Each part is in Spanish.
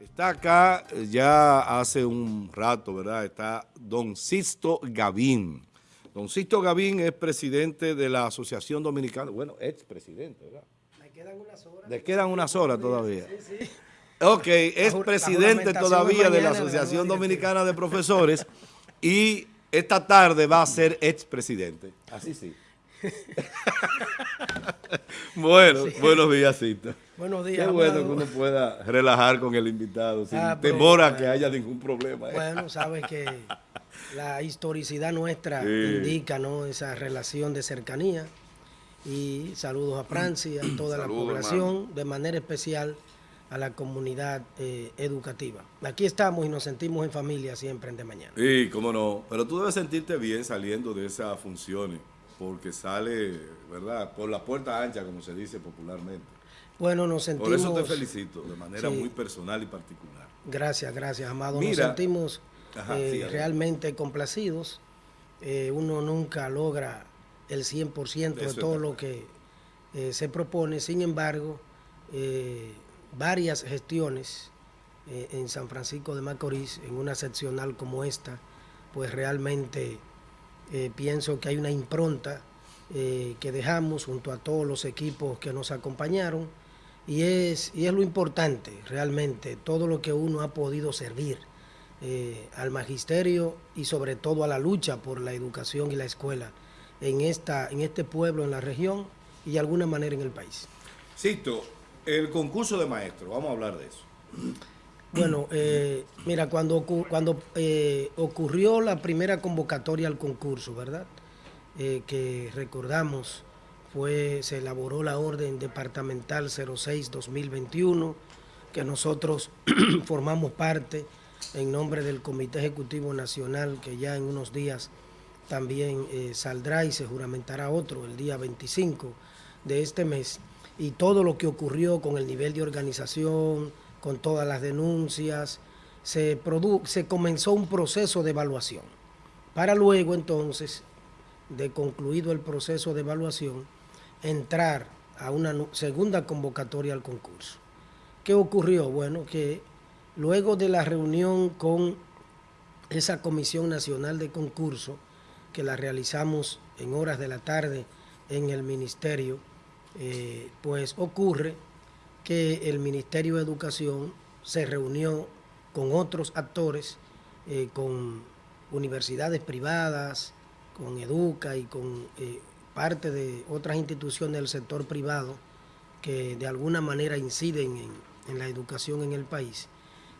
Está acá eh, ya hace un rato, ¿verdad? Está don Sisto Gavín. Don Sisto Gavín es presidente de la Asociación Dominicana, bueno, expresidente, ¿verdad? Me quedan unas horas. Le quedan unas horas todavía. Sí, sí. Ok, es presidente todavía de la Asociación Dominicana de Profesores y esta tarde va a ser expresidente. Así sí. bueno, buenos días, Cito. Buenos días. Qué bueno que uno pueda relajar con el invitado sin ah, temor a que haya ningún problema. ¿eh? Bueno, sabes que la historicidad nuestra indica ¿no? esa relación de cercanía. Y saludos a Francia, a toda la población, de manera especial a la comunidad eh, educativa. Aquí estamos y nos sentimos en familia siempre en De Mañana. Sí, cómo no. Pero tú debes sentirte bien saliendo de esas funciones porque sale, ¿verdad?, por la puerta ancha, como se dice popularmente. Bueno, nos sentimos... Por eso te felicito, de manera muy personal y particular. Gracias, gracias, Amado. nos sentimos eh, realmente complacidos. Eh, uno nunca logra el 100% de todo lo que eh, se propone. Sin embargo, varias gestiones en San Francisco de Macorís, en una seccional como esta, pues realmente eh, pienso que hay una impronta eh, que dejamos junto a todos los equipos que nos acompañaron y es, y es lo importante realmente, todo lo que uno ha podido servir eh, al magisterio y sobre todo a la lucha por la educación y la escuela en, esta, en este pueblo, en la región y de alguna manera en el país. Cito, el concurso de maestros, vamos a hablar de eso. Bueno, eh, mira, cuando, cuando eh, ocurrió la primera convocatoria al concurso, ¿verdad? Eh, que recordamos, fue, se elaboró la orden departamental 06-2021, que nosotros formamos parte en nombre del Comité Ejecutivo Nacional, que ya en unos días también saldrá y se juramentará otro el día 25 de este mes, y todo lo que ocurrió con el nivel de organización, con todas las denuncias, se, se comenzó un proceso de evaluación. Para luego entonces, de concluido el proceso de evaluación, entrar a una segunda convocatoria al concurso. ¿Qué ocurrió? Bueno, que luego de la reunión con esa Comisión Nacional de Concurso, que la realizamos en horas de la tarde en el Ministerio, eh, pues ocurre que el Ministerio de Educación se reunió con otros actores, eh, con universidades privadas, con Educa y con eh, parte de otras instituciones del sector privado que de alguna manera inciden en, la educación en el país.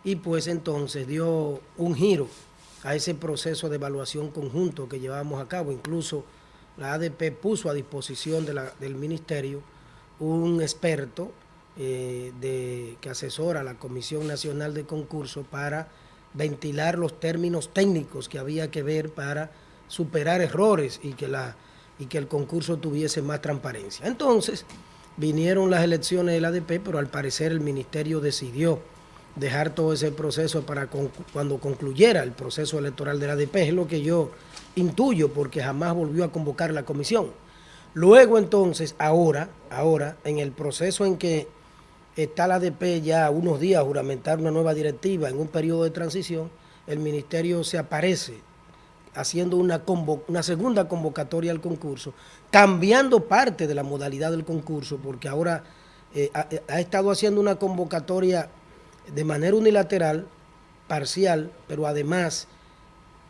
Y pues entonces dio un giro a ese proceso de evaluación conjunto que llevamos a cabo. Incluso la ADP puso a disposición del ministerio un experto eh, de, que asesora la Comisión Nacional de Concurso para ventilar los términos técnicos que había que ver para superar errores y que, la, y que el concurso tuviese más transparencia. Entonces, vinieron las elecciones del ADP, pero al parecer el ministerio decidió dejar todo ese proceso para cuando concluyera el proceso electoral del ADP, es lo que yo intuyo, porque jamás volvió a convocar la comisión. Luego entonces, ahora, ahora, en el proceso en que está la ADP ya unos días juramentar una nueva directiva en un periodo de transición, el ministerio se aparece haciendo una, una segunda convocatoria al concurso, cambiando parte de la modalidad del concurso, porque ahora eh, eh, ha, estado haciendo una convocatoria de manera unilateral, parcial, pero además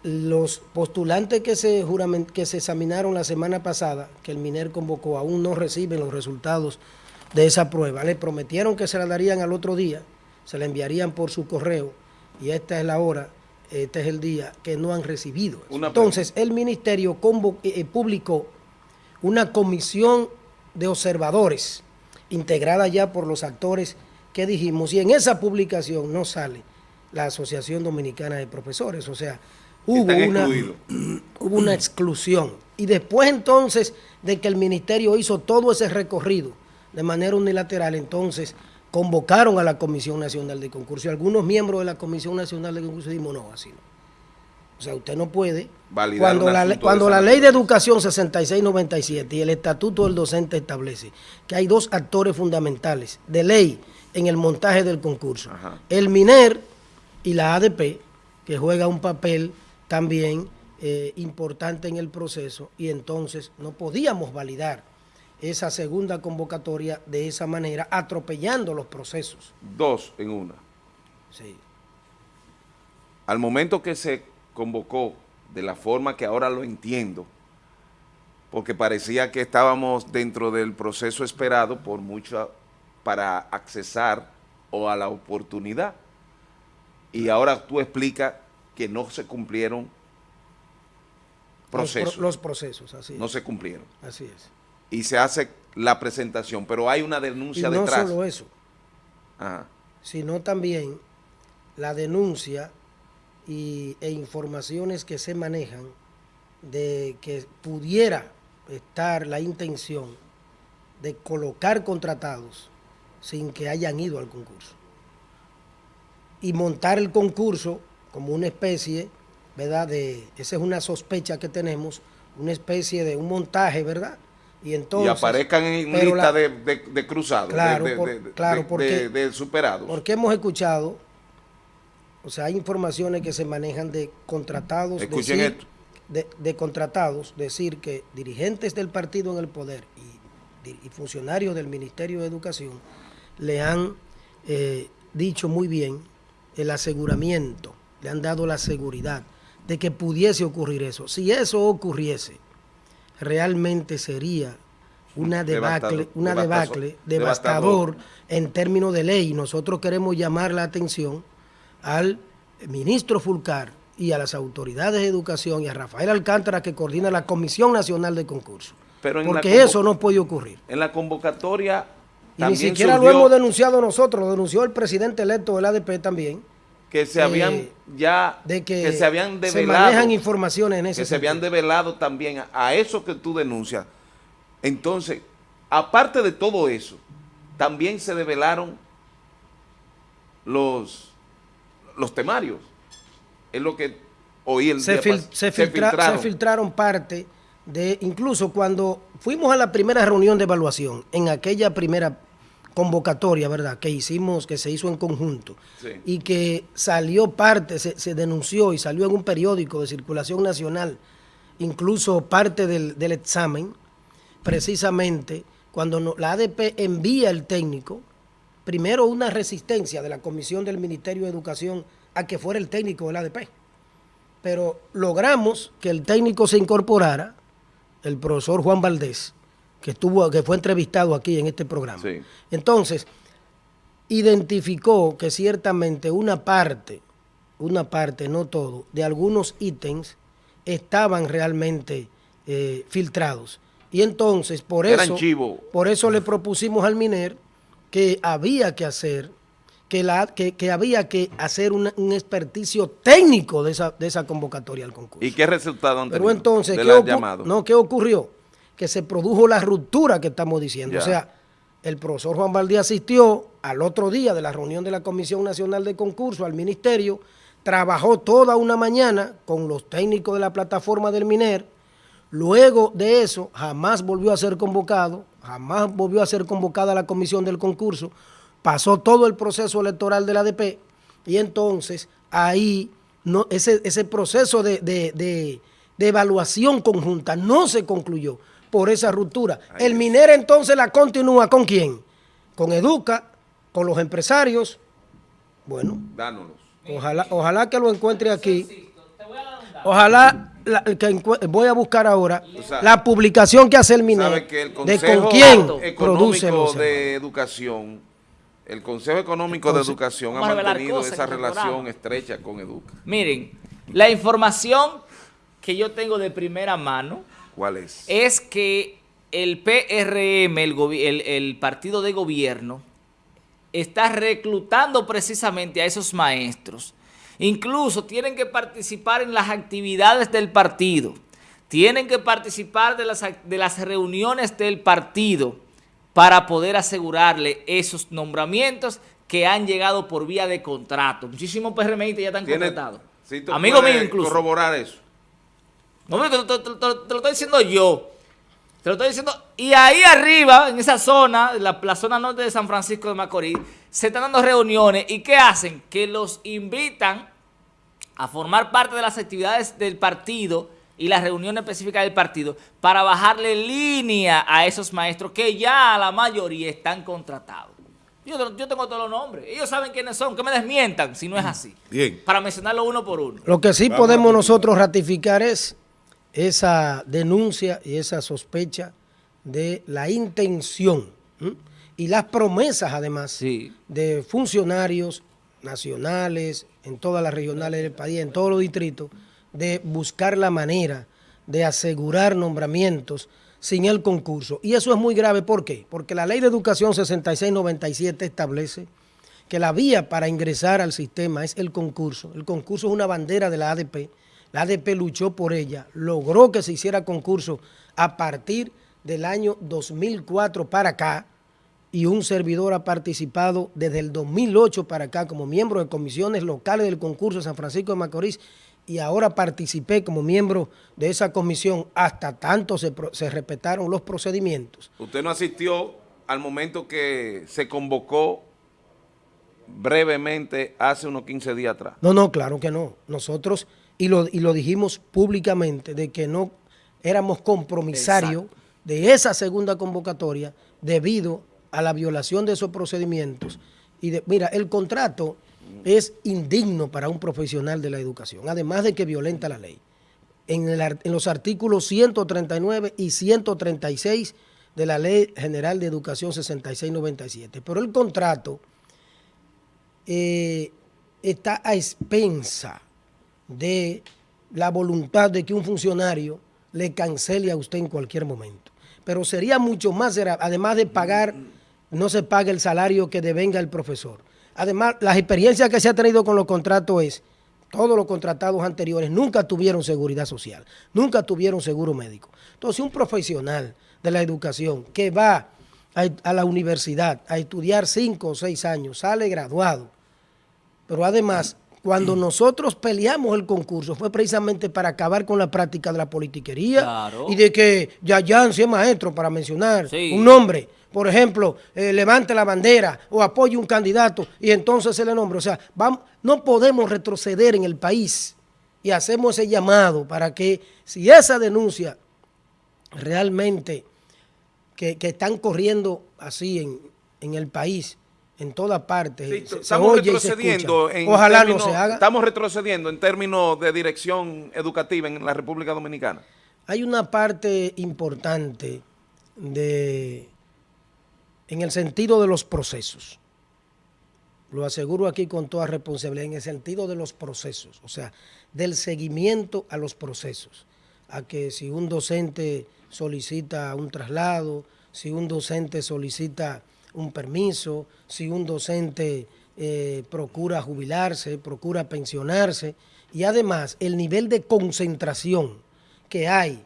los postulantes que se, que se examinaron la semana pasada, que el MINER convocó, aún no reciben los resultados de esa prueba. Le prometieron que se la darían al otro día, se la enviarían por su correo y esta es la hora, este es el día que no han recibido. Entonces, el ministerio eh, eh, publicó una comisión de observadores integrada ya por los actores que dijimos y en esa publicación no sale la Asociación Dominicana de Profesores, o sea, hubo una, hubo una exclusión. Y después entonces de que el ministerio hizo todo ese recorrido de manera unilateral, entonces convocaron a la Comisión Nacional de Concurso y algunos miembros de la Comisión Nacional de Concurso dijimos, no, así no. O sea, usted no puede. Validar cuando la, cuando la ley de educación 6697 y el estatuto del docente establece que hay dos actores fundamentales de ley en el montaje del concurso. Ajá. El MINER y la ADP, que juega un papel también eh, importante en el proceso y entonces no podíamos validar esa segunda convocatoria de esa manera, atropellando los procesos. Dos en una. Sí. Al momento que se convocó de la forma que ahora lo entiendo, porque parecía que estábamos dentro del proceso esperado por mucho para accesar o a la oportunidad. Y ahora tú explicas que no se cumplieron Los, pro- procesos, los procesos, así no es. se cumplieron. Así es. Y se hace la presentación, pero hay una Y denuncia no detrás. solo eso, Ajá. sino también la denuncia y, e informaciones que se manejan de que pudiera estar la intención de colocar contratados sin que hayan ido al concurso. Y montar el concurso como una especie, ¿verdad? De, esa es una sospecha que tenemos, una especie de un montaje, ¿verdad? Y entonces... y aparezcan en lista la- de, de, de cruzados, Claro, de, por- claro, porque- de- superados. Porque hemos escuchado, o sea, hay informaciones que se manejan de contratados, Escuchen decir- esto. De, de contratados, decir que dirigentes del partido en el poder y funcionarios del Ministerio de Educación le han eh, dicho muy bien el aseguramiento, le han dado la seguridad de que pudiese ocurrir eso. Si eso ocurriese, realmente sería una debacle, una devastador, debacle devastador. devastador en términos de ley. Nosotros queremos llamar la atención al ministro Fulcar y a las autoridades de educación y a Rafael Alcántara que coordina la Comisión Nacional de Concursos. Pero Porque eso no puede ocurrir. En la convocatoria Y ni siquiera lo hemos denunciado nosotros, lo denunció el presidente electo del ADP también, que se eh, habían ya de que, se habían se develado manejan informaciones en ese que se habían develado también a, eso que tú denuncias. Entonces, aparte de todo eso, también se develaron los los temarios. Es lo que oí el se, día fil- pas- se filtra- se filtraron. filtraron parte de, incluso cuando fuimos a la primera reunión de evaluación, en aquella primera convocatoria, ¿verdad?, que hicimos, que se hizo en conjunto, Sí. y que salió parte, se, se denunció y salió en un periódico de circulación nacional, incluso parte del, del examen, precisamente cuando no- la ADP envía el técnico, primero una resistencia de la Comisión del Ministerio de Educación a que fuera el técnico del ADP pero logramos que el técnico se incorporara, el profesor Juan Valdés, que estuvo, que fue entrevistado aquí en este programa. Sí. Entonces, identificó que ciertamente una parte, una parte, no todo, de algunos ítems estaban realmente eh, filtrados. Y entonces, por Eran eso, chivo. por eso le propusimos al MINER que había que hacer, que, la, que, que había que hacer una- un experticio técnico de esa, de esa convocatoria al concurso. ¿Y qué resultado han Pero entonces, de ¿qué, la no, ¿qué ocurrió? Que se produjo la ruptura que estamos diciendo. O sea, el profesor Juan Valdés asistió al otro día de la reunión de la Comisión Nacional de Concurso al Ministerio, trabajó toda una mañana con los técnicos de la plataforma del MINER, luego de eso jamás volvió a ser convocado, jamás volvió a ser convocada la comisión del concurso, pasó todo el proceso electoral del ADP y entonces ahí no, ese, ese proceso de, de- de- de evaluación conjunta no se concluyó por esa ruptura. Ahí el es. MINER entonces la continúa con quién? Con Educa, con los empresarios. Bueno, Dánolos. ojalá, ojalá que lo encuentre aquí. Ojalá la- que voy a buscar ahora O sea, la publicación que hace el Sabe MINER que el de con quién Económico produce los de Educación, el Consejo Económico de Educación ha vamos mantenido esa relación estrecha con Educa. Miren, la información que yo tengo de primera mano ¿Cuál es? es que el PRM, el, gobi- el- el partido de gobierno, está reclutando precisamente a esos maestros. Incluso tienen que participar en las actividades del partido. Tienen que participar de las, ac- de las reuniones del partido para poder asegurarle esos nombramientos que han llegado por vía de contrato. Muchísimos PRMistas ya están contratados. Amigo mío incluso. corroborar eso. No, te, te- te- te- te lo estoy diciendo yo. Te lo estoy diciendo. Y ahí arriba, en esa zona, la, la zona norte de San Francisco de Macorís, se están dando reuniones. ¿Y qué hacen? Que los invitan a formar parte de las actividades del partido y las reuniones específicas del partido para bajarle línea a esos maestros que ya la mayoría están contratados. Yo, yo tengo todos los nombres. Ellos saben quiénes son. Que me desmientan si no es así. Bien. Para mencionarlo uno por uno. Lo que sí Vamos podemos nosotros ratificar es esa denuncia y esa sospecha de la intención ¿m? y las promesas además Sí. de funcionarios nacionales, en todas las regionales del país, en todos los distritos, de buscar la manera de asegurar nombramientos sin el concurso. Y eso es muy grave, ¿por qué? Porque la Ley de Educación 6697 establece que la vía para ingresar al sistema es el concurso. El concurso es una bandera de la ADP. La ADP luchó por ella, logró que se hiciera concurso a partir del año 2004 para acá y un servidor ha participado desde el 2008 para acá como miembro de comisiones locales del concurso de San Francisco de Macorís y ahora participé como miembro de esa comisión hasta tanto se, se respetaron los procedimientos. Usted no asistió al momento que se convocó brevemente hace unos 15 días atrás. No, no, claro que no. Nosotros, y lo, y lo dijimos públicamente, de que no éramos compromisarios de esa segunda convocatoria debido a la violación de esos procedimientos. Y de, mira, el contrato es indigno para un profesional de la educación, además de que violenta la ley. En, el ar- en los artículos 139 y 136 de la Ley General de Educación 6697. Pero el contrato eh, está a expensa de la voluntad de que un funcionario le cancele a usted en cualquier momento. Pero sería mucho más, además de pagar, no se paga el salario que devenga el profesor. Además, las experiencias que se ha tenido con los contratos es, todos los contratados anteriores nunca tuvieron seguridad social, nunca tuvieron seguro médico. Entonces, un profesional de la educación que va a la universidad a estudiar cinco o seis años, sale graduado, pero además, cuando nosotros peleamos el concurso fue precisamente para acabar con la práctica de la politiquería Claro. y de que Yayan sea maestro, para mencionar Sí. un nombre. Por ejemplo, eh, levante la bandera o apoye un candidato y entonces se le nombra. O sea, vamos, no podemos retroceder en el país y hacemos ese llamado para que si esa denuncia realmente que, que están corriendo así en, en el país, en todas partes, Sí, se- se estamos oye y se retrocediendo en Ojalá términos- no se haga. Estamos retrocediendo en términos de dirección educativa en la República Dominicana. Hay una parte importante de, en el sentido de los procesos. Lo aseguro aquí con toda responsabilidad, en el sentido de los procesos, o sea, del seguimiento a los procesos. A que si un docente solicita un traslado, si un docente solicita un permiso, si un docente eh, procura jubilarse, procura pensionarse, y además el nivel de concentración que hay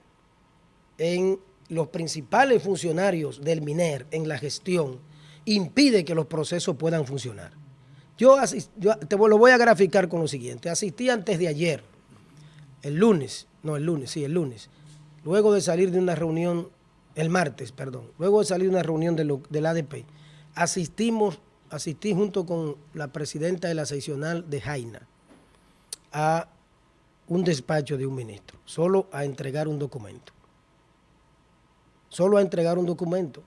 en los principales funcionarios del MINER en la gestión impide que los procesos puedan funcionar. Yo, yo te lo voy a graficar con lo siguiente. Asistí antes de ayer, el lunes, no el lunes, sí, el lunes, luego de salir de una reunión, el martes, perdón, luego de salir de una reunión de lo- del ADP, asistimos, asistí junto con la presidenta de la seccional de Jaina a un despacho de un ministro, solo a entregar un documento. Solo a entregar un documento,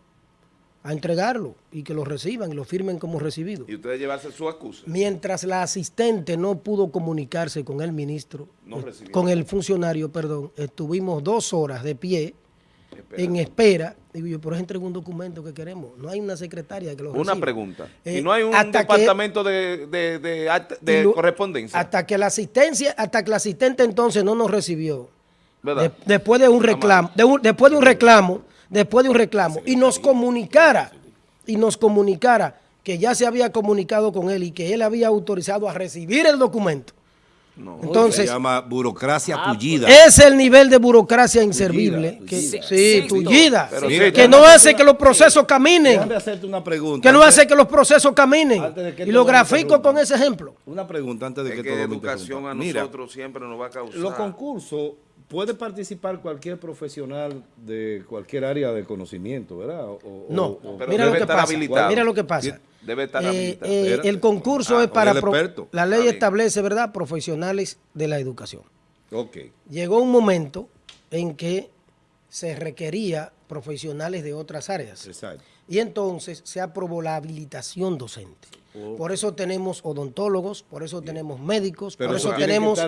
a entregarlo y que lo reciban y lo firmen como recibido. Y ustedes llevarse su acusa. Mientras la asistente no pudo comunicarse con el ministro, No eh, con el funcionario, perdón, estuvimos dos horas de pie Espera. en espera. Digo yo, pero es entregar un documento que queremos. No hay una secretaria que lo Una reciba. pregunta. Eh, ¿Y no hay un que- departamento de, de- de act- de y lo- correspondencia? Hasta que la asistencia, hasta que la asistente entonces no nos recibió. ¿Verdad? De- después de un reclamo, un- después de un reclamo, después de un reclamo, y nos comunicara, y nos comunicara que ya se había comunicado con él y que él había autorizado a recibir el documento. No. Entonces, Se llama burocracia Ah, tullida. es el nivel de burocracia inservible. Tullida, que, tullida. sí, Sí, tullida. pero que sí, no hace que los procesos caminen. Déjame hacerte una pregunta. Que no Antes- hace que los procesos caminen. Que Y lo grafico con ese ejemplo. Una pregunta antes de Es que, que todo educación a Mira, nosotros siempre nos va a causar. los concursos puede participar cualquier profesional de cualquier área de conocimiento, ¿verdad? O- o- No, o- Pero mira debe lo que estar pasa. habilitado. Mira lo que pasa. Debe estar Eh, habilitado. eh, el concurso Ah, es para... pro- experto. La ley establece, ¿verdad?, profesionales de la educación. Ok. Llegó un momento en que se requería profesionales de otras áreas. Exacto. Y entonces se aprobó la habilitación docente. Oh. Por eso tenemos odontólogos, por eso tenemos médicos, Pero por eso tenemos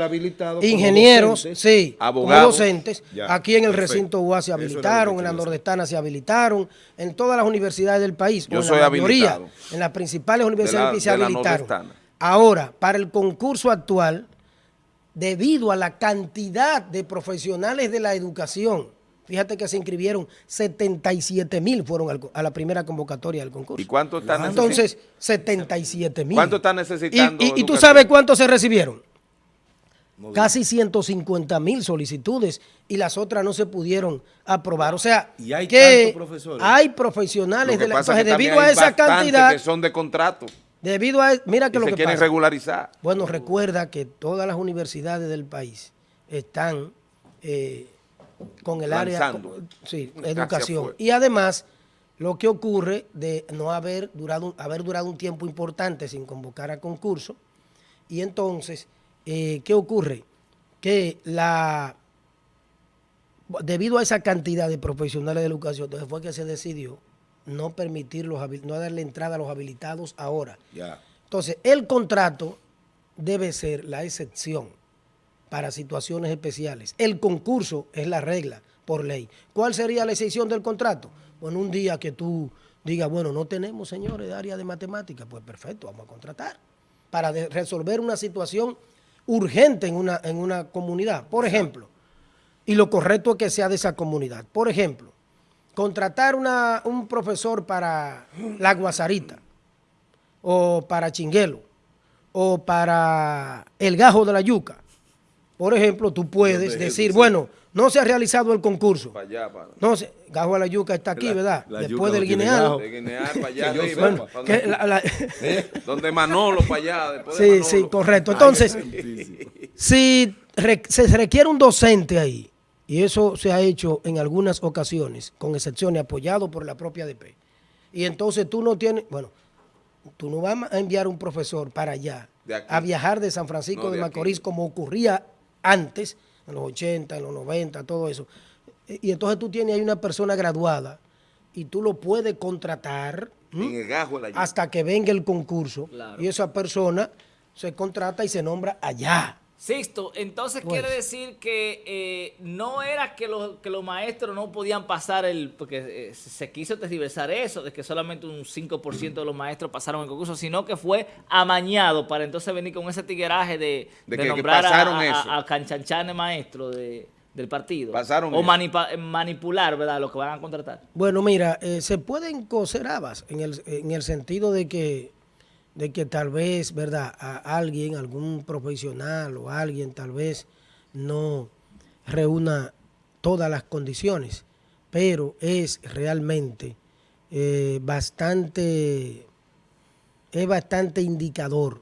ingenieros, docentes, sí, abogados. docentes. Ya, Aquí en el perfecto. recinto UA se habilitaron, en la nordestana se habilitaron, en todas las universidades del país, Yo en soy la mayoría, en las principales universidades la- se habilitaron. Ahora, para el concurso actual, debido a la cantidad de profesionales de la educación, fíjate que se inscribieron 77 mil fueron a la primera convocatoria del concurso. ¿Y cuánto está Entonces, 77 mil. ¿Cuánto está necesitando Y, y- y tú sabes cuántos se recibieron. No Casi 150 mil solicitudes y las otras no se pudieron aprobar. O sea, Y hay que profesores. hay profesionales que de la pasa es que entonces, debido a esa cantidad, que son de contrato debido a mira y que lo se que quieren pasa. regularizar. Bueno, recuerda que todas las universidades del país están eh, con el área Lanzando. sí, educación. Y además, lo que ocurre de no haber durado, haber durado un tiempo importante sin convocar a concurso, y entonces, eh, ¿qué ocurre? Que la debido a esa cantidad de profesionales de educación, entonces fue que se decidió no permitir los no darle entrada a los habilitados ahora. Entonces, el contrato debe ser la excepción para situaciones especiales. El concurso es la regla por ley. ¿Cuál sería la excepción del contrato? Bueno, un día que tú digas, bueno, no tenemos, señores, de área de matemáticas, pues perfecto, vamos a contratar para resolver una situación urgente en una, en una comunidad. Por ejemplo, y lo correcto es que sea de esa comunidad. Por ejemplo, contratar una, un profesor para la Guasarita, o para Chinguelo, o para el Gajo de la Yuca. Por ejemplo, tú puedes ¿Dónde es decir, eso? Bueno, no se ha realizado el concurso. Para allá, para... No sé, Gajo de la Yuca está aquí, La- ¿verdad? la Después del no tiene Guineal. gajo. De Guinear para allá arriba, Que donde, la- la- donde Manolo para allá. Después de sí, Manolo. sí, correcto. Entonces, si re- se requiere un docente ahí, y eso se ha hecho en algunas ocasiones, con excepciones, apoyado por la propia ADP, y entonces tú no tienes, bueno, tú no vas a enviar un profesor para allá, De a viajar de San Francisco No, de, de Macorís, como ocurría antes, en los 80, en los 90, todo eso. Y y entonces tú tienes ahí una persona graduada y tú lo puedes contratar. hasta que venga el concurso Claro. y esa persona se contrata y se nombra allá. Sixto, entonces Pues. quiere decir que eh, no era que los, que los maestros no podían pasar el, porque eh, se quiso tergiversar eso, de que solamente un 5% de los maestros pasaron el concurso, sino que fue amañado para entonces venir con ese tigueraje de, De de que- que nombrar a- pasaron a, eso. a, a Canchanchan maestro de- del partido. Pasaron o manipa- manipular, ¿verdad? Lo que van a contratar. Bueno, mira, eh, se pueden coser habas en el, en el sentido de que, de que tal vez, ¿verdad? A alguien, algún profesional o alguien tal vez no reúna todas las condiciones, pero es realmente eh, bastante, es bastante indicador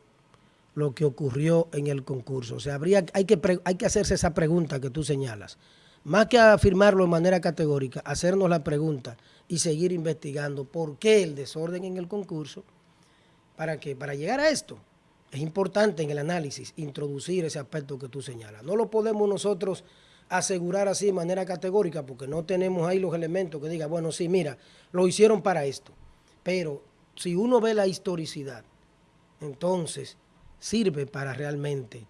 lo que ocurrió en el concurso. O sea, habría, hay, que hay que hacerse esa pregunta que tú señalas. Más que afirmarlo de manera categórica, hacernos la pregunta y seguir investigando por qué el desorden en el concurso. ¿Para qué? Para llegar a esto. Es importante en el análisis introducir ese aspecto que tú señalas. No lo podemos nosotros asegurar así de manera categórica porque no tenemos ahí los elementos que diga, bueno, sí, mira, lo hicieron para esto. Pero si uno ve la historicidad, entonces sirve para realmente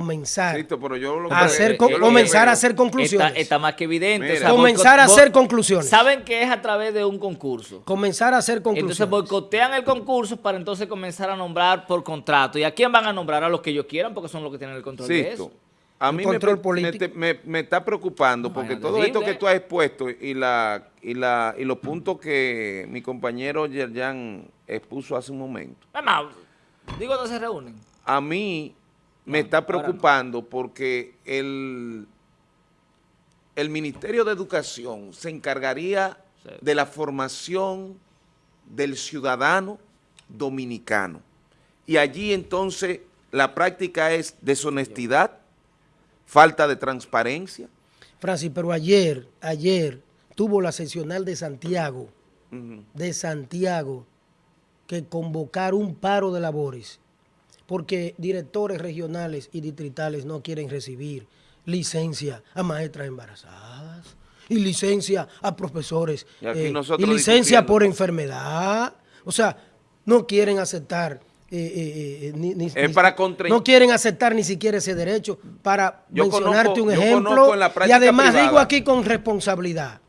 comenzar Cristo, pero yo lo a hacer, con- comenzar a hacer conclusiones. Está, está más que evidente. Mira. Comenzar a hacer conclusiones. Saben que es a través de un concurso. comenzar a hacer conclusiones. Entonces boicotean el concurso para entonces comenzar a nombrar por contrato. ¿Y a quién van a nombrar? A los que ellos quieran porque son los que tienen el control de Sisto, eso. a mí me, control me- político. me- me está preocupando porque Bueno, todo esto que tú has expuesto y la y la y los puntos que mi compañero Yerjan expuso hace un momento, Además, digo, no se reúnen. a mí me está preocupando porque el, el Ministerio de Educación se encargaría de la formación del ciudadano dominicano. Y allí entonces la práctica es deshonestidad, falta de transparencia. Francis, pero ayer, ayer tuvo la seccional de Santiago, de Santiago, que convocar un paro de labores, porque directores regionales y distritales no quieren recibir licencia a maestras embarazadas y licencia a profesores Y eh, y licencia por enfermedad. O sea, no quieren aceptar. eh, eh, ni- ni- Es ni- para contra- no quieren aceptar ni siquiera ese derecho para Yo mencionarte conozco- un ejemplo y además privada. digo aquí con responsabilidad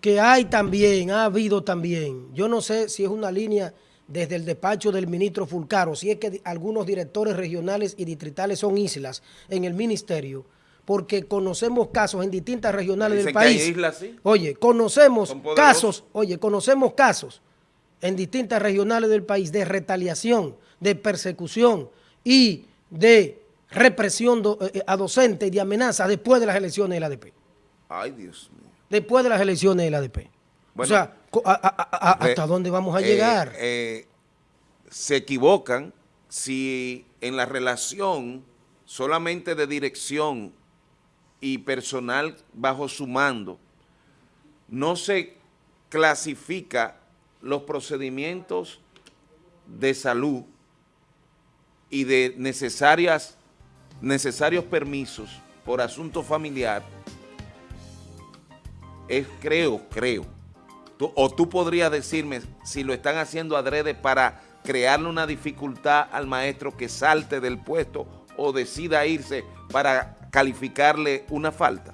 que hay también, ha habido también, yo no sé si es una línea desde el despacho del ministro Fulcaro, si es que algunos directores regionales y distritales son islas en el ministerio, porque conocemos casos en distintas regionales del Dicen que hay país. islas, sí. Oye, conocemos casos, oye, conocemos casos en distintas regionales del país de retaliación, de persecución y de represión do- eh, a docentes y de amenaza después de las elecciones del ADP Ay, Dios mío. después de las elecciones del ADP. Bueno, o sea, a- a- a- ¿hasta dónde vamos a eh, llegar? eh, se equivocan si en la relación solamente de dirección y personal bajo su mando no se clasifica los procedimientos de salud y de necesarias, necesarios permisos por asunto familiar, es creo, creo, Tú- o tú podrías decirme si lo están haciendo adrede para crearle una dificultad al maestro que salte del puesto o decida irse para calificarle una falta.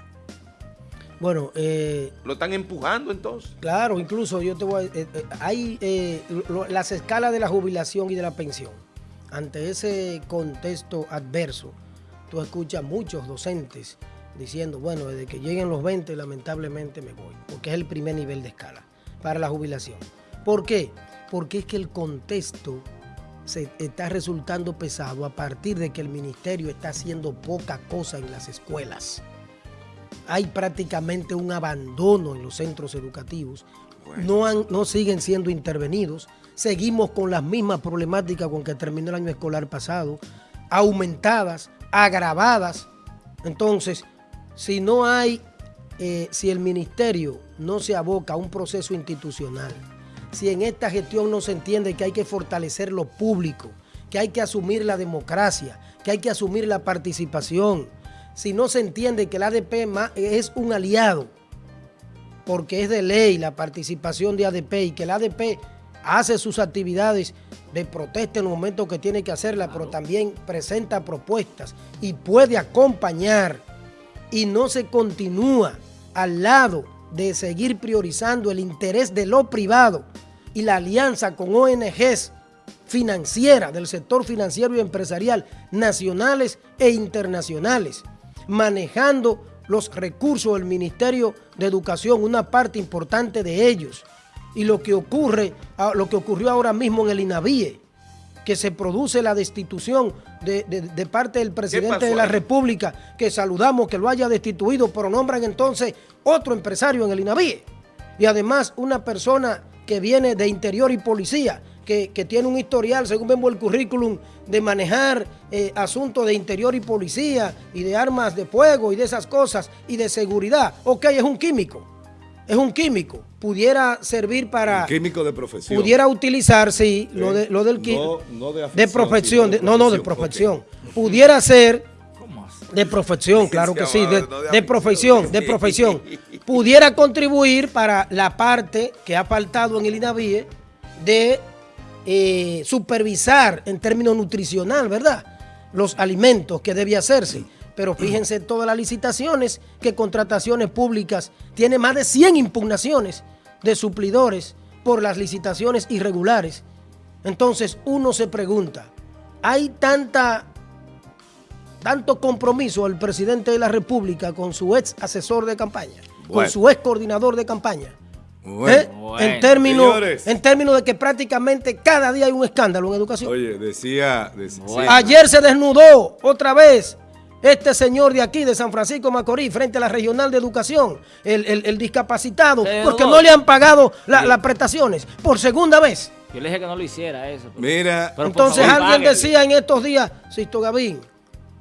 Bueno, eh, ¿Lo están empujando entonces? claro, incluso yo te voy a... eh, eh, hay eh, lo- las escalas de la jubilación y de la pensión. Ante ese contexto adverso, tú escuchas muchos docentes diciendo, bueno, desde que lleguen los 20 lamentablemente me voy, porque es el primer nivel de escala para la jubilación. ¿Por qué? Porque es que el contexto se está resultando pesado a partir de que el ministerio está haciendo poca cosa en las escuelas. Hay prácticamente un abandono en los centros educativos. Bueno. No, han- no siguen siendo intervenidos. Seguimos con las mismas problemáticas con que terminó el año escolar pasado, aumentadas, agravadas. Entonces, si no hay, eh, si el ministerio no se aboca a un proceso institucional, si en esta gestión no se entiende que hay que fortalecer lo público, que hay que asumir la democracia, que hay que asumir la participación, si no se entiende que el ADP es un aliado, porque es de ley la participación de ADP y que el ADP hace sus actividades de protesta en el momento que tiene que hacerla, pero también presenta propuestas y puede acompañar y no se continúa al lado de seguir priorizando el interés de lo privado y la alianza con ONGs financieras del sector financiero y empresarial nacionales e internacionales, manejando los recursos del Ministerio de Educación, una parte importante de ellos. Y lo que ocurre, lo que ocurrió ahora mismo en el INAVIE, que se produce la destitución de, de- de parte del presidente de la? República, que saludamos que lo haya destituido, pero nombran entonces otro empresario en el INAVIE. Y además una persona que viene de interior y policía, que, que tiene un historial, según vemos el currículum, de manejar eh, asuntos de interior y policía y de armas de fuego y de esas cosas y de seguridad. Ok, es un químico, es un químico. Pudiera servir para... Químico de profesión. Pudiera utilizar, sí, lo, de, lo del qui- No- no de de profesión, de no, no, de profesión. Pudiera ser de profesión, claro que sí, de, profesión, de profesión. Pudiera contribuir para la parte que ha faltado en el INAVIE de eh, supervisar en términos nutricional, ¿verdad? Los alimentos que debe hacerse. Pero fíjense todas las licitaciones que contrataciones públicas tiene más de 100 impugnaciones de suplidores por las licitaciones irregulares. Entonces uno se pregunta, ¿hay tanta tanto compromiso el presidente de la República con su ex asesor de campaña, con su ex coordinador de campaña. Bueno. ¿Eh? Bueno. En, términos, en términos de que prácticamente cada día hay un escándalo en educación. Oye, decía... decía- Bueno. Ayer se desnudó otra vez este señor de aquí, de San Francisco Macorís, frente a la regional de educación, el, el- el discapacitado, porque desnudó. no le han pagado la- las prestaciones por segunda vez. Yo le dije que no lo hiciera eso. pero- Mira, pero Entonces favor, alguien páguenle. decía en estos días, Sisto Gavín,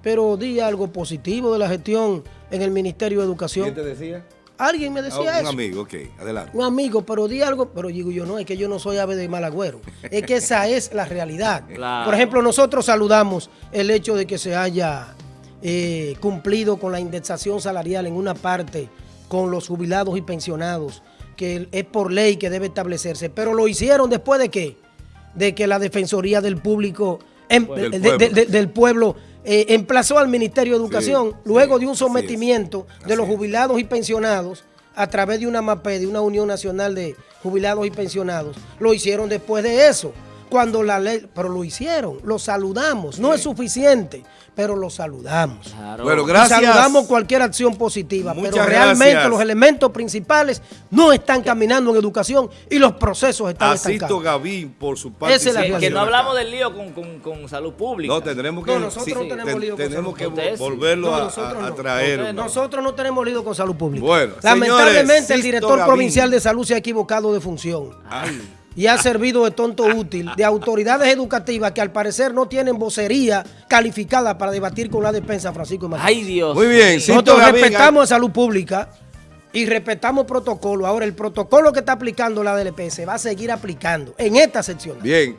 pero di algo positivo de la gestión en el Ministerio de Educación. ¿quién te decía? Alguien me Ah, decía un eso. amigo, ok, adelante. Un amigo, pero di algo, pero digo yo, no, es que yo no soy ave de mal agüero. Es que esa es la realidad. Claro. Por ejemplo, nosotros saludamos el hecho de que se haya eh, cumplido con la indexación salarial en una parte con los jubilados y pensionados, que es por ley que debe establecerse, pero lo hicieron después de qué? De que la Defensoría del Público, em- Del de- pueblo. de- de- del pueblo eh, emplazó al Ministerio de Educación Sí, luego sí, de un así sometimiento de los jubilados y pensionados a través de una MAPE, de una Unión Nacional de Jubilados y Pensionados. Lo hicieron después de eso, cuando la ley, pero lo hicieron, lo saludamos. No es suficiente, pero lo saludamos. Claro. Bueno, Y gracias. saludamos cualquier acción positiva, Muchas pero realmente gracias. los elementos principales no están caminando en educación y los procesos están Asisto estancados. Gavín por su Esa es la. Que, que no hablamos del lío con, con- con salud pública. No, tendremos que... No, nosotros no tenemos ten- lío con Tenemos salud que volverlo No, a- nosotros a, traer. Nosotros no tenemos lío con salud pública. Bueno, Lamentablemente señores, el director Gavín. provincial de salud se ha equivocado de función. Y ha servido de tonto útil de autoridades educativas que al parecer no tienen vocería calificada para debatir con la defensa Francisco. Ay, Dios. Muy bien, Nosotros respetamos a salud pública y respetamos protocolo. Ahora, el protocolo que está aplicando la DLP se va a seguir aplicando en esta sección. Bien,